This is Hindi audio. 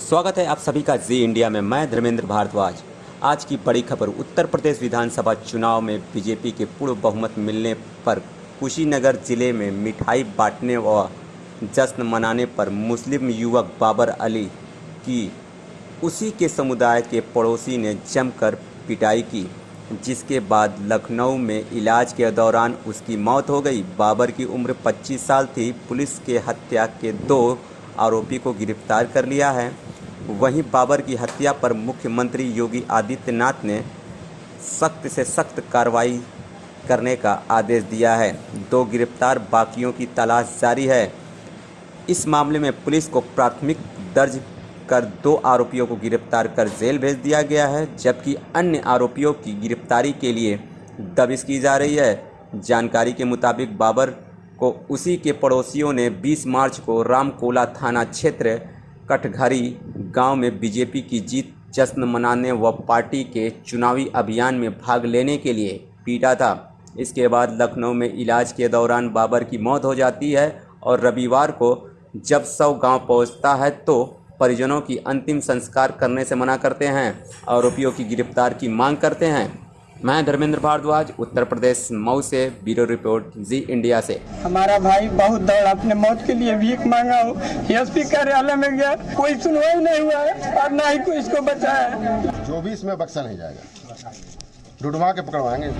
स्वागत है आप सभी का जी इंडिया में। मैं धर्मेंद्र भारद्वाज। आज की बड़ी खबर, उत्तर प्रदेश विधानसभा चुनाव में बीजेपी के पूर्व बहुमत मिलने पर कुशीनगर ज़िले में मिठाई बांटने व जश्न मनाने पर मुस्लिम युवक बाबर अली की, उसी के समुदाय के पड़ोसी ने जमकर पिटाई की, जिसके बाद लखनऊ में इलाज के दौरान उसकी मौत हो गई। बाबर की उम्र 25 साल थी। पुलिस के हत्या के दो आरोपी को गिरफ़्तार कर लिया है। वहीं बाबर की हत्या पर मुख्यमंत्री योगी आदित्यनाथ ने सख्त से सख्त कार्रवाई करने का आदेश दिया है। दो गिरफ़्तार बाकियों की तलाश जारी है। इस मामले में पुलिस को प्राथमिक दर्ज कर दो आरोपियों को गिरफ़्तार कर जेल भेज दिया गया है, जबकि अन्य आरोपियों की गिरफ्तारी के लिए दबिश की जा रही है। जानकारी के मुताबिक बाबर को उसी के पड़ोसियों ने 20 मार्च को रामकोला थाना क्षेत्र कटघरी गाँव में बीजेपी की जीत, जश्न मनाने व पार्टी के चुनावी अभियान में भाग लेने के लिए पीटा था। इसके बाद लखनऊ में इलाज के दौरान बाबर की मौत हो जाती है और रविवार को जब सौ गाँव पहुँचता है तो परिजनों की अंतिम संस्कार करने से मना करते हैं आरोपियों की गिरफ़्तार की मांग करते हैं। मैं धर्मेंद्र भारद्वाज उत्तर प्रदेश मऊ से ब्यूरो रिपोर्ट जी इंडिया से। हमारा भाई बहुत दौड़ अपने मौत के लिए भीख मांगा हो। एसपी कार्यालय में गया कोई सुनवाई नहीं हुआ है और ना ही कोई इसको बचाया है। जो भी इसमें बक्सा नहीं जाएगा। डुडवा के पकड़वाएँगे।